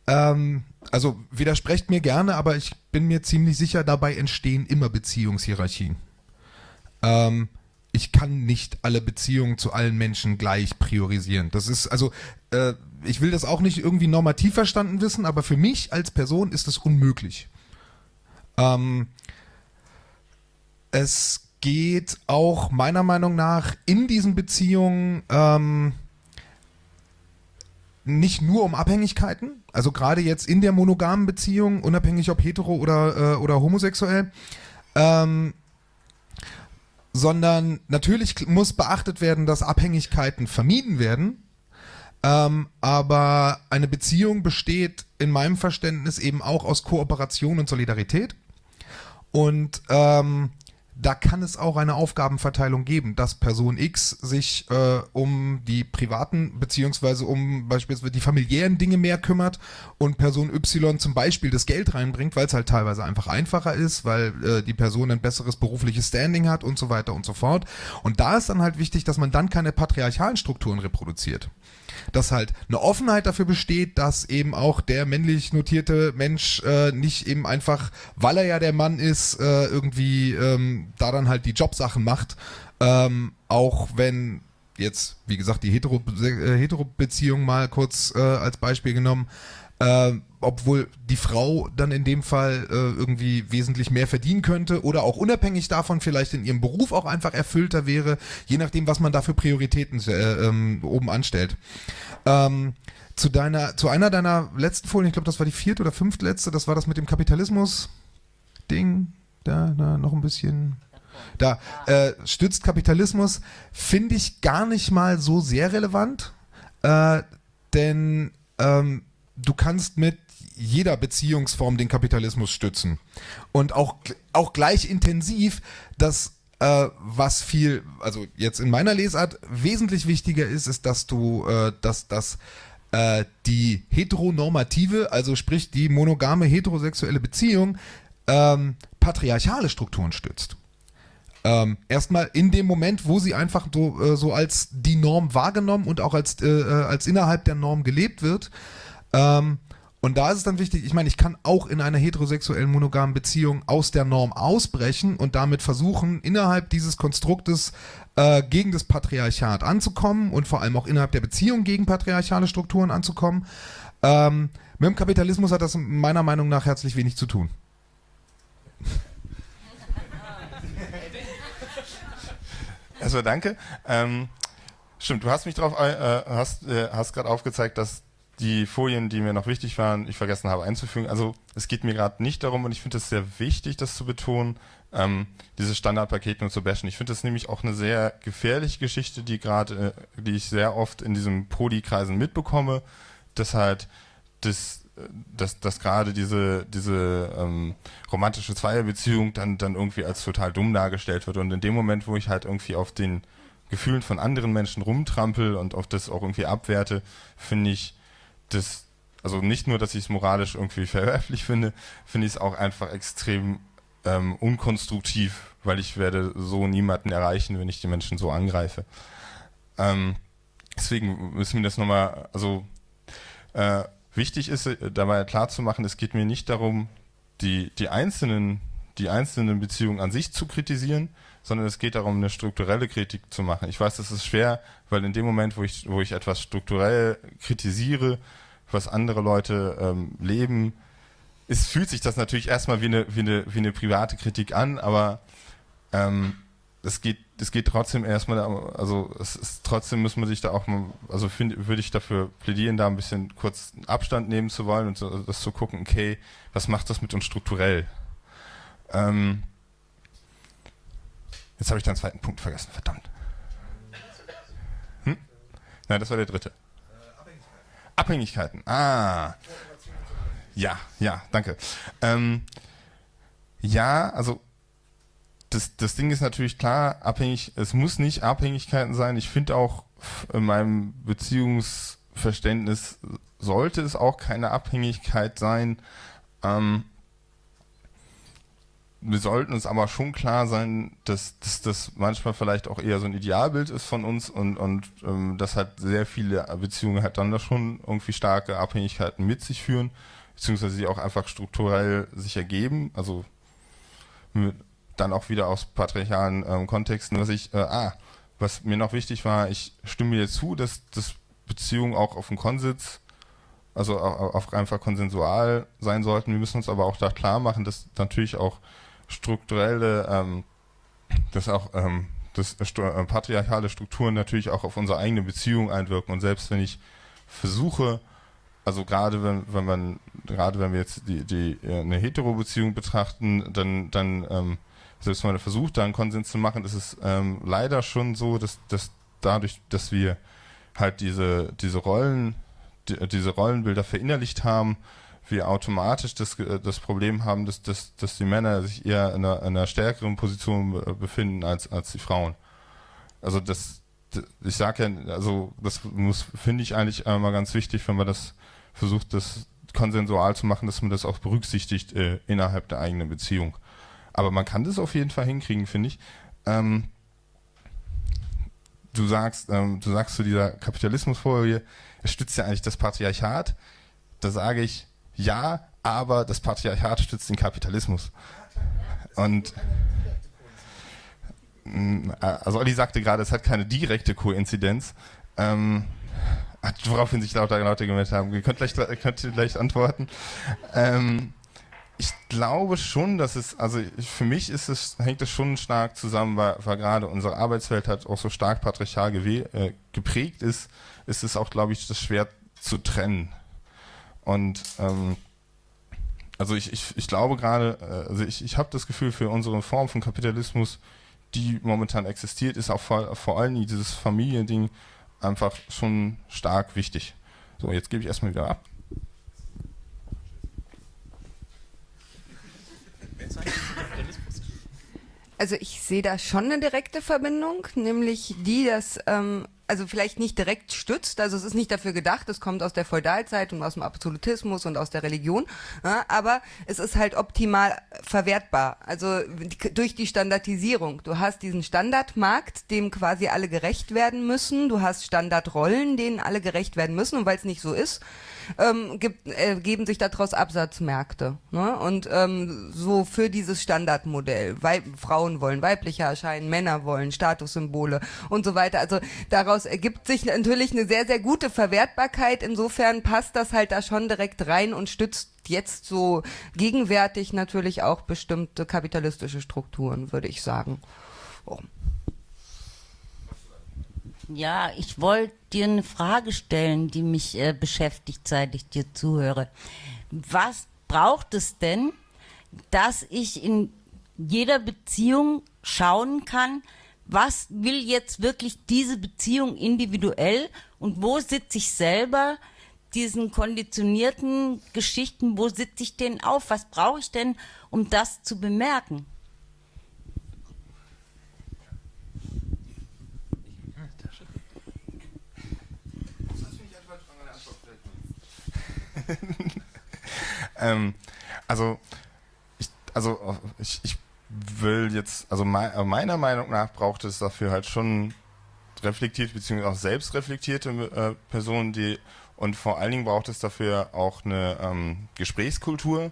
ähm, also widersprecht mir gerne, aber ich bin mir ziemlich sicher, dabei entstehen immer Beziehungshierarchien. Ähm, ich kann nicht alle Beziehungen zu allen Menschen gleich priorisieren. Das ist also, äh, ich will das auch nicht irgendwie normativ verstanden wissen, aber für mich als Person ist das unmöglich. Ähm, es geht auch meiner Meinung nach in diesen Beziehungen ähm, nicht nur um Abhängigkeiten, also gerade jetzt in der monogamen Beziehung, unabhängig ob hetero oder, äh, oder homosexuell, ähm, sondern natürlich muss beachtet werden, dass Abhängigkeiten vermieden werden. Ähm, aber eine Beziehung besteht in meinem Verständnis eben auch aus Kooperation und Solidarität. Und ähm, da kann es auch eine Aufgabenverteilung geben, dass Person X sich äh, um die privaten beziehungsweise um beispielsweise die familiären Dinge mehr kümmert und Person Y zum Beispiel das Geld reinbringt, weil es halt teilweise einfach einfacher ist, weil äh, die Person ein besseres berufliches Standing hat und so weiter und so fort. Und da ist dann halt wichtig, dass man dann keine patriarchalen Strukturen reproduziert dass halt eine Offenheit dafür besteht, dass eben auch der männlich notierte Mensch äh, nicht eben einfach, weil er ja der Mann ist, äh, irgendwie ähm, da dann halt die Jobsachen macht, ähm, auch wenn jetzt, wie gesagt, die Hetero-Beziehung äh, mal kurz äh, als Beispiel genommen, äh, obwohl die Frau dann in dem Fall äh, irgendwie wesentlich mehr verdienen könnte oder auch unabhängig davon vielleicht in ihrem Beruf auch einfach erfüllter wäre, je nachdem, was man da für Prioritäten äh, ähm, oben anstellt. Ähm, zu deiner, zu einer deiner letzten Folien, ich glaube, das war die vierte oder fünftletzte, das war das mit dem Kapitalismus-Ding, da, da noch ein bisschen. Da äh, stützt Kapitalismus, finde ich gar nicht mal so sehr relevant, äh, denn ähm, du kannst mit jeder Beziehungsform den Kapitalismus stützen. Und auch, auch gleich intensiv, dass äh, was viel, also jetzt in meiner Lesart wesentlich wichtiger ist, ist, dass du, äh, dass, dass äh, die heteronormative, also sprich die monogame heterosexuelle Beziehung, ähm, patriarchale Strukturen stützt. Ähm, erstmal in dem Moment, wo sie einfach so, äh, so als die Norm wahrgenommen und auch als, äh, äh als innerhalb der Norm gelebt wird, ähm, und da ist es dann wichtig, ich meine, ich kann auch in einer heterosexuellen monogamen Beziehung aus der Norm ausbrechen und damit versuchen, innerhalb dieses Konstruktes äh, gegen das Patriarchat anzukommen und vor allem auch innerhalb der Beziehung gegen patriarchale Strukturen anzukommen. Ähm, mit dem Kapitalismus hat das meiner Meinung nach herzlich wenig zu tun. Also danke. Ähm, stimmt, du hast mich darauf, äh, hast, äh, hast gerade aufgezeigt, dass die Folien, die mir noch wichtig waren, ich vergessen habe einzufügen. Also es geht mir gerade nicht darum, und ich finde es sehr wichtig, das zu betonen, ähm, diese Standardpakete nur zu bashen. Ich finde das nämlich auch eine sehr gefährliche Geschichte, die gerade, äh, die ich sehr oft in diesen Poli-Kreisen mitbekomme, dass halt das dass, dass gerade diese, diese ähm, romantische Zweierbeziehung dann, dann irgendwie als total dumm dargestellt wird. Und in dem Moment, wo ich halt irgendwie auf den Gefühlen von anderen Menschen rumtrampel und auf das auch irgendwie abwerte, finde ich, das, also nicht nur, dass ich es moralisch irgendwie verwerflich finde, finde ich es auch einfach extrem ähm, unkonstruktiv, weil ich werde so niemanden erreichen, wenn ich die Menschen so angreife. Ähm, deswegen müssen wir das nochmal, also äh, wichtig ist äh, dabei klar zu machen, es geht mir nicht darum, die, die einzelnen die einzelnen Beziehungen an sich zu kritisieren, sondern es geht darum, eine strukturelle Kritik zu machen. Ich weiß, das ist schwer, weil in dem Moment, wo ich, wo ich etwas strukturell kritisiere, was andere Leute ähm, leben, es fühlt sich das natürlich erstmal wie eine, wie eine, wie eine private Kritik an, aber ähm, es geht, es geht trotzdem erstmal, also es ist trotzdem muss man sich da auch mal, also find, würde ich dafür plädieren, da ein bisschen kurz Abstand nehmen zu wollen und so, das zu gucken, okay, was macht das mit uns strukturell? Ähm, jetzt habe ich den zweiten Punkt vergessen, verdammt. Nein, das war der dritte. Abhängigkeiten. Ah. Ja, ja, danke. Ähm, ja, also das, das Ding ist natürlich klar, abhängig, es muss nicht Abhängigkeiten sein. Ich finde auch in meinem Beziehungsverständnis sollte es auch keine Abhängigkeit sein. Ähm, wir sollten uns aber schon klar sein, dass, das manchmal vielleicht auch eher so ein Idealbild ist von uns und, und ähm, dass halt sehr viele Beziehungen halt dann da schon irgendwie starke Abhängigkeiten mit sich führen, beziehungsweise sie auch einfach strukturell sich ergeben, also mit, dann auch wieder aus patriarchalen ähm, Kontexten, was ich, äh, ah, was mir noch wichtig war, ich stimme dir zu, dass, dass Beziehungen auch auf dem Konsens, also auf einfach konsensual sein sollten. Wir müssen uns aber auch da klar machen, dass natürlich auch strukturelle, ähm, dass auch ähm, dass äh, patriarchale Strukturen natürlich auch auf unsere eigene Beziehung einwirken. Und selbst wenn ich versuche, also gerade wenn, wenn man, gerade wenn wir jetzt die, die äh, eine Hetero-Beziehung betrachten, dann, dann ähm, selbst wenn man versucht, da einen Konsens zu machen, ist es ähm, leider schon so, dass, dass dadurch, dass wir halt diese, diese Rollen, die, diese Rollenbilder verinnerlicht haben, wir automatisch das, äh, das Problem haben, dass, dass, dass die Männer sich eher in einer, in einer stärkeren Position befinden als, als die Frauen. Also das, ich sage ja, also das muss, finde ich eigentlich einmal ganz wichtig, wenn man das versucht, das konsensual zu machen, dass man das auch berücksichtigt äh, innerhalb der eigenen Beziehung. Aber man kann das auf jeden Fall hinkriegen, finde ich. Ähm, du sagst, ähm, du sagst zu dieser Kapitalismusfolie, er stützt ja eigentlich das Patriarchat. Da sage ich, ja, aber das Patriarchat stützt den Kapitalismus. Und mm, also Olli sagte gerade, es hat keine direkte Koinzidenz. Ähm, woraufhin sich lauter Leute gemeldet haben. Ihr könnt gleich, könnt gleich antworten. Ähm, ich glaube schon, dass es, also für mich ist es, hängt es schon stark zusammen, weil, weil gerade unsere Arbeitswelt hat auch so stark patriarchal äh, geprägt ist, ist es auch, glaube ich, das schwer zu trennen. Und ähm, also ich, ich, ich glaube gerade, äh, also ich, ich habe das Gefühl, für unsere Form von Kapitalismus, die momentan existiert, ist auch vor, vor allem dieses Familiending einfach schon stark wichtig. So, jetzt gebe ich erstmal wieder ab. Also ich sehe da schon eine direkte Verbindung, nämlich die, dass ähm, also vielleicht nicht direkt stützt, also es ist nicht dafür gedacht, es kommt aus der Feudalzeit und aus dem Absolutismus und aus der Religion, ja, aber es ist halt optimal verwertbar, also durch die Standardisierung. Du hast diesen Standardmarkt, dem quasi alle gerecht werden müssen, du hast Standardrollen, denen alle gerecht werden müssen. Und weil es nicht so ist, ähm, gibt, äh, geben sich daraus Absatzmärkte. Ne? Und ähm, so für dieses Standardmodell. Weib Frauen wollen weiblicher erscheinen, Männer wollen Statussymbole und so weiter. Also daraus ergibt sich natürlich eine sehr, sehr gute Verwertbarkeit. Insofern passt das halt da schon direkt rein und stützt jetzt so gegenwärtig natürlich auch bestimmte kapitalistische Strukturen, würde ich sagen. Oh. Ja, ich wollte dir eine Frage stellen, die mich äh, beschäftigt, seit ich dir zuhöre. Was braucht es denn, dass ich in jeder Beziehung schauen kann, was will jetzt wirklich diese Beziehung individuell und wo sitze ich selber diesen konditionierten Geschichten, wo sitze ich denn auf? Was brauche ich denn, um das zu bemerken? ähm, also, ich, also ich, ich will jetzt, also me meiner Meinung nach braucht es dafür halt schon reflektiert beziehungsweise auch selbstreflektierte äh, Personen, die und vor allen Dingen braucht es dafür auch eine ähm, Gesprächskultur.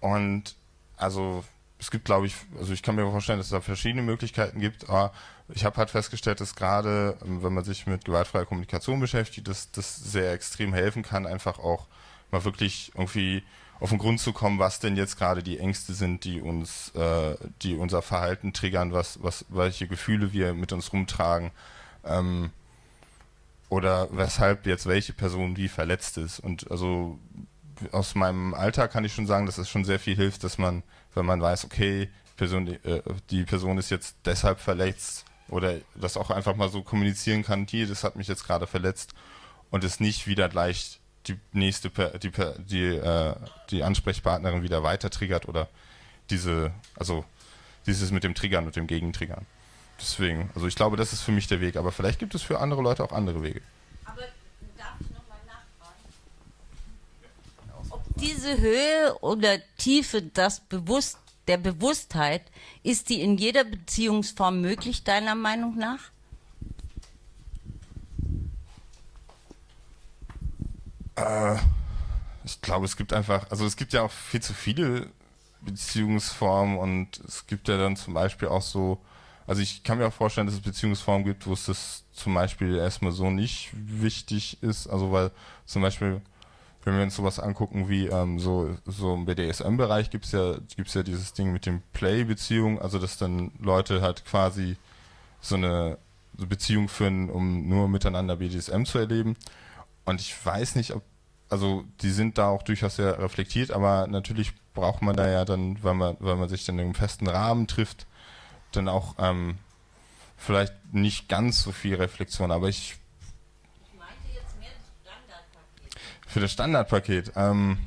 Und also es gibt, glaube ich, also ich kann mir vorstellen, dass es da verschiedene Möglichkeiten gibt, aber ich habe halt festgestellt, dass gerade, ähm, wenn man sich mit gewaltfreier Kommunikation beschäftigt, dass das sehr extrem helfen kann, einfach auch mal wirklich irgendwie auf den Grund zu kommen, was denn jetzt gerade die Ängste sind, die uns, äh, die unser Verhalten triggern, was, was, welche Gefühle wir mit uns rumtragen, ähm, oder weshalb jetzt welche Person wie verletzt ist. Und also aus meinem Alltag kann ich schon sagen, dass es schon sehr viel hilft, dass man, wenn man weiß, okay, Person, die, äh, die Person ist jetzt deshalb verletzt oder das auch einfach mal so kommunizieren kann, hier, das hat mich jetzt gerade verletzt und es nicht wieder gleich die nächste, die, die, äh, die Ansprechpartnerin wieder weiter triggert oder diese, also dieses mit dem Triggern und dem Gegentriggern. Deswegen, also ich glaube, das ist für mich der Weg, aber vielleicht gibt es für andere Leute auch andere Wege. Aber darf ich nochmal nachfragen? diese Höhe oder Tiefe das Bewusst, der Bewusstheit, ist die in jeder Beziehungsform möglich, deiner Meinung nach? Äh, ich glaube, es gibt einfach, also es gibt ja auch viel zu viele Beziehungsformen und es gibt ja dann zum Beispiel auch so, also ich kann mir auch vorstellen, dass es Beziehungsformen gibt, wo es das zum Beispiel erstmal so nicht wichtig ist, also weil zum Beispiel, wenn wir uns sowas angucken wie ähm, so, so im BDSM-Bereich gibt es ja, gibt's ja dieses Ding mit dem Play-Beziehung, also dass dann Leute halt quasi so eine Beziehung führen, um nur miteinander BDSM zu erleben. Und ich weiß nicht, ob, also die sind da auch durchaus sehr reflektiert, aber natürlich braucht man da ja dann, weil man, weil man sich dann im festen Rahmen trifft, dann auch ähm, vielleicht nicht ganz so viel Reflexion, aber ich. Ich meinte jetzt mehr das Standardpaket. Für das Standardpaket. Ähm,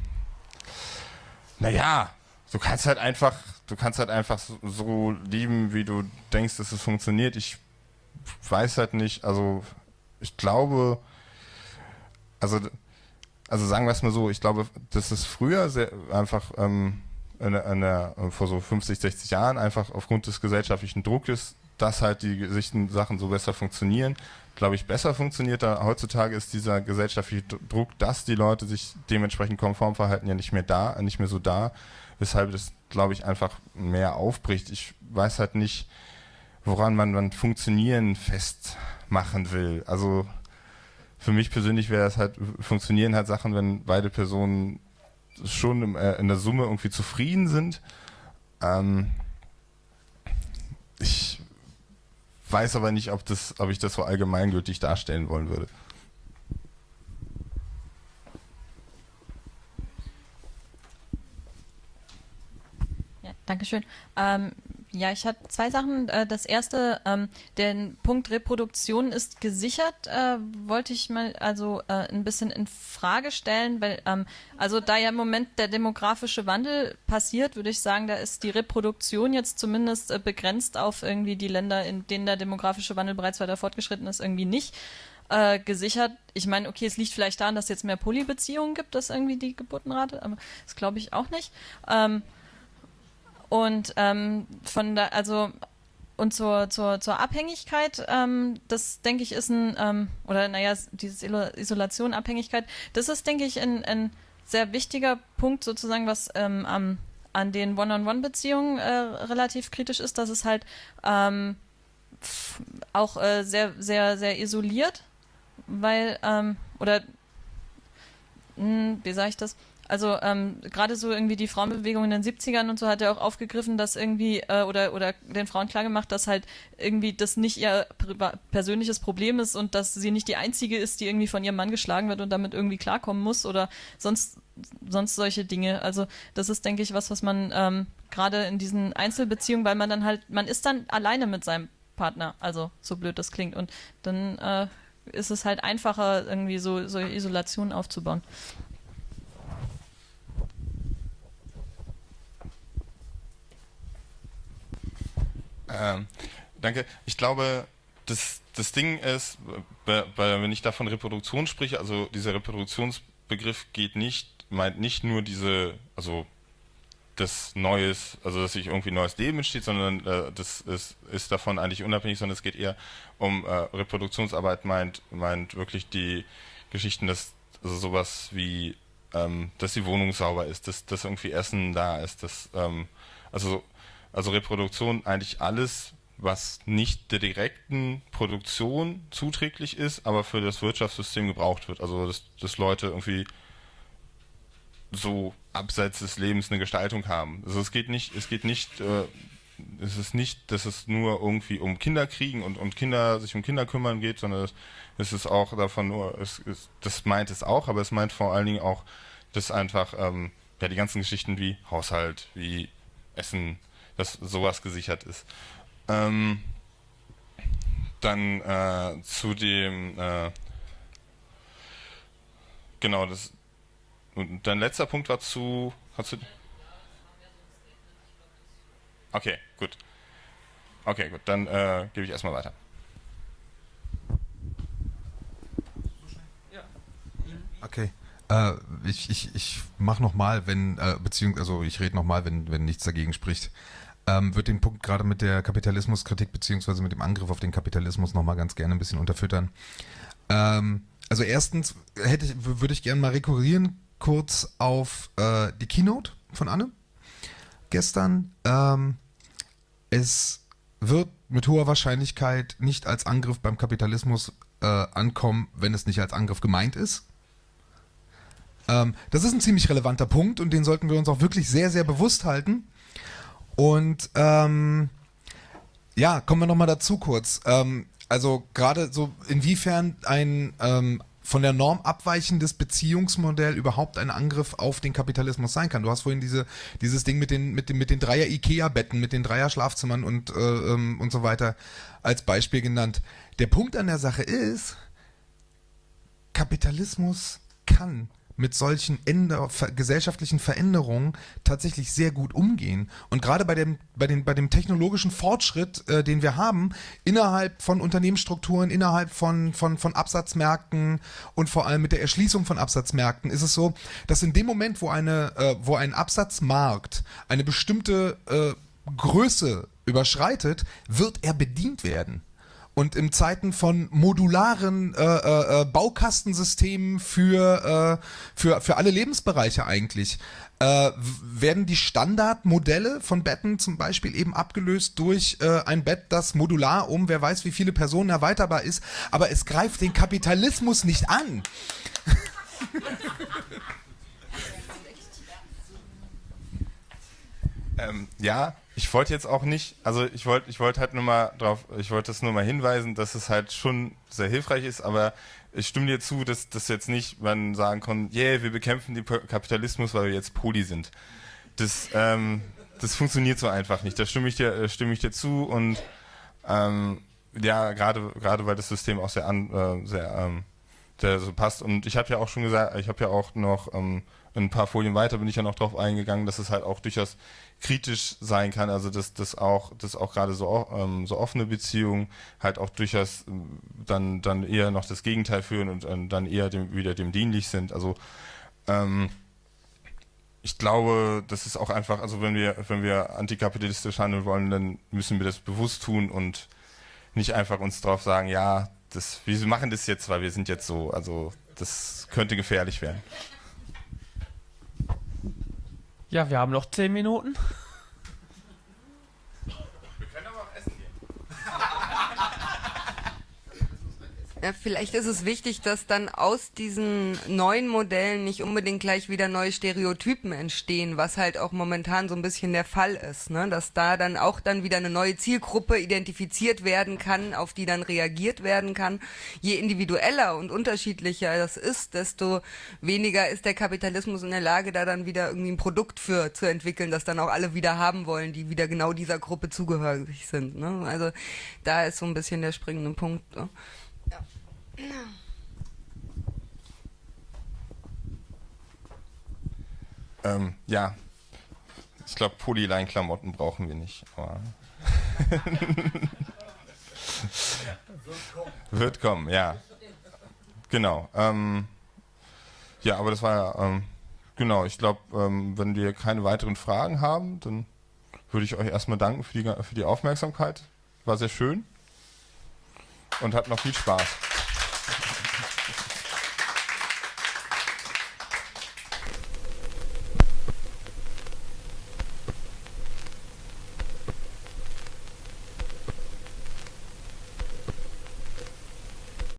naja, du kannst halt einfach, du kannst halt einfach so, so lieben, wie du denkst, dass es funktioniert. Ich weiß halt nicht, also ich glaube, also, also sagen wir es mal so, ich glaube, das ist früher sehr einfach ähm, in, in der, vor so 50, 60 Jahren einfach aufgrund des gesellschaftlichen Druckes, dass halt die Sachen so besser funktionieren, glaube ich, besser funktioniert. Da heutzutage ist dieser gesellschaftliche Druck, dass die Leute sich dementsprechend konform verhalten, ja nicht mehr da, nicht mehr so da, weshalb das, glaube ich, einfach mehr aufbricht. Ich weiß halt nicht, woran man dann Funktionieren festmachen will. Also für mich persönlich wäre es halt, funktionieren halt Sachen, wenn beide Personen schon im, äh, in der Summe irgendwie zufrieden sind. Ähm, ich weiß aber nicht, ob, das, ob ich das so allgemeingültig darstellen wollen würde. Dankeschön. Ähm, ja, ich hatte zwei Sachen. Äh, das erste, ähm, der Punkt Reproduktion ist gesichert, äh, wollte ich mal also äh, ein bisschen in Frage stellen, weil ähm, also da ja im Moment der demografische Wandel passiert, würde ich sagen, da ist die Reproduktion jetzt zumindest äh, begrenzt auf irgendwie die Länder, in denen der demografische Wandel bereits weiter fortgeschritten ist, irgendwie nicht äh, gesichert. Ich meine, okay, es liegt vielleicht daran, dass es jetzt mehr Polybeziehungen gibt, dass irgendwie die Geburtenrate, aber das glaube ich auch nicht. Ähm, und ähm, von da, also und zur, zur, zur Abhängigkeit, ähm, das denke ich ist ein, ähm, oder naja, diese Isolation, Abhängigkeit, das ist, denke ich, ein, ein sehr wichtiger Punkt sozusagen, was ähm, am, an den One-on-One-Beziehungen äh, relativ kritisch ist, dass es halt ähm, auch äh, sehr, sehr, sehr isoliert, weil, ähm, oder, mh, hm, wie sage ich das? Also ähm, gerade so irgendwie die Frauenbewegung in den 70ern und so hat er auch aufgegriffen, dass irgendwie äh, oder oder den Frauen klargemacht, dass halt irgendwie das nicht ihr persönliches Problem ist und dass sie nicht die einzige ist, die irgendwie von ihrem Mann geschlagen wird und damit irgendwie klarkommen muss oder sonst sonst solche Dinge. Also das ist denke ich was, was man ähm, gerade in diesen Einzelbeziehungen, weil man dann halt man ist dann alleine mit seinem Partner, also so blöd das klingt und dann äh, ist es halt einfacher irgendwie so so Isolation aufzubauen. Ähm, danke. Ich glaube, das, das Ding ist, wenn ich davon Reproduktion spreche, also dieser Reproduktionsbegriff geht nicht, meint nicht nur diese, also das Neues, also dass sich irgendwie neues Leben entsteht, sondern äh, das ist, ist davon eigentlich unabhängig, sondern es geht eher um äh, Reproduktionsarbeit, meint, meint wirklich die Geschichten, dass also sowas wie, ähm, dass die Wohnung sauber ist, dass, dass irgendwie Essen da ist, dass ähm, also also Reproduktion eigentlich alles, was nicht der direkten Produktion zuträglich ist, aber für das Wirtschaftssystem gebraucht wird. Also dass, dass Leute irgendwie so abseits des Lebens eine Gestaltung haben. Also es geht nicht, es geht nicht, äh, es ist nicht, dass es nur irgendwie um Kinder kriegen und, und Kinder sich um Kinder kümmern geht, sondern es, es ist auch davon nur, es, es, das meint es auch, aber es meint vor allen Dingen auch, dass einfach ähm, ja die ganzen Geschichten wie Haushalt, wie Essen, dass sowas gesichert ist. Ähm, dann äh, zu dem, äh, genau, das, und dein letzter Punkt war zu, hast du, okay, gut. Okay, gut, dann äh, gebe ich erstmal weiter. Okay. Äh, ich ich, ich mache nochmal, wenn, äh, beziehungsweise, also ich rede nochmal, wenn, wenn nichts dagegen spricht. Ähm, würde den Punkt gerade mit der Kapitalismuskritik beziehungsweise mit dem Angriff auf den Kapitalismus nochmal ganz gerne ein bisschen unterfüttern. Ähm, also erstens hätte ich, würde ich gerne mal rekurrieren kurz auf äh, die Keynote von Anne gestern. Ähm, es wird mit hoher Wahrscheinlichkeit nicht als Angriff beim Kapitalismus äh, ankommen, wenn es nicht als Angriff gemeint ist. Ähm, das ist ein ziemlich relevanter Punkt und den sollten wir uns auch wirklich sehr, sehr bewusst halten. Und ähm, ja, kommen wir nochmal dazu kurz. Ähm, also gerade so, inwiefern ein ähm, von der Norm abweichendes Beziehungsmodell überhaupt ein Angriff auf den Kapitalismus sein kann. Du hast vorhin diese, dieses Ding mit den, mit den, mit den Dreier Ikea-Betten, mit den Dreier Schlafzimmern und, äh, ähm, und so weiter als Beispiel genannt. Der Punkt an der Sache ist, Kapitalismus kann mit solchen Änder gesellschaftlichen Veränderungen tatsächlich sehr gut umgehen. Und gerade bei dem, bei, den, bei dem technologischen Fortschritt, äh, den wir haben, innerhalb von Unternehmensstrukturen, innerhalb von, von, von Absatzmärkten und vor allem mit der Erschließung von Absatzmärkten, ist es so, dass in dem Moment, wo, eine, äh, wo ein Absatzmarkt eine bestimmte äh, Größe überschreitet, wird er bedient werden. Und in Zeiten von modularen äh, äh, äh Baukastensystemen für, äh, für, für alle Lebensbereiche eigentlich, äh, werden die Standardmodelle von Betten zum Beispiel eben abgelöst durch äh, ein Bett, das modular um wer weiß wie viele Personen erweiterbar ist, aber es greift den Kapitalismus nicht an. ähm, ja, ich wollte jetzt auch nicht, also ich wollte ich wollte halt nur mal drauf, ich wollte das nur mal hinweisen, dass es halt schon sehr hilfreich ist, aber ich stimme dir zu, dass das jetzt nicht man sagen kann, yeah, wir bekämpfen den Kapitalismus, weil wir jetzt Poli sind. Das, ähm, das funktioniert so einfach nicht. Da stimme ich dir, äh, stimme ich dir zu und ähm, ja, gerade gerade weil das System auch sehr an, äh, sehr, ähm, sehr so passt. Und ich habe ja auch schon gesagt, ich habe ja auch noch ähm, ein paar Folien weiter bin ich ja noch drauf eingegangen, dass es halt auch durchaus kritisch sein kann, also dass das auch, dass auch gerade so, ähm, so offene Beziehungen halt auch durchaus ähm, dann, dann eher noch das Gegenteil führen und äh, dann eher dem, wieder dem dienlich sind. Also ähm, ich glaube, das ist auch einfach, also wenn wir, wenn wir antikapitalistisch handeln wollen, dann müssen wir das bewusst tun und nicht einfach uns drauf sagen, ja, das, wir machen das jetzt, weil wir sind jetzt so, also das könnte gefährlich werden. Ja, wir haben noch zehn Minuten. Ja, vielleicht ist es wichtig, dass dann aus diesen neuen Modellen nicht unbedingt gleich wieder neue Stereotypen entstehen, was halt auch momentan so ein bisschen der Fall ist, ne? dass da dann auch dann wieder eine neue Zielgruppe identifiziert werden kann, auf die dann reagiert werden kann. Je individueller und unterschiedlicher das ist, desto weniger ist der Kapitalismus in der Lage, da dann wieder irgendwie ein Produkt für zu entwickeln, das dann auch alle wieder haben wollen, die wieder genau dieser Gruppe zugehörig sind. Ne? Also da ist so ein bisschen der springende Punkt. Ne? Ähm, ja, ich glaube, Polyline-Klamotten brauchen wir nicht. Wird kommen, ja. Genau. Ähm, ja, aber das war ja, ähm, genau, ich glaube, ähm, wenn wir keine weiteren Fragen haben, dann würde ich euch erstmal danken für die, für die Aufmerksamkeit. War sehr schön und hat noch viel Spaß.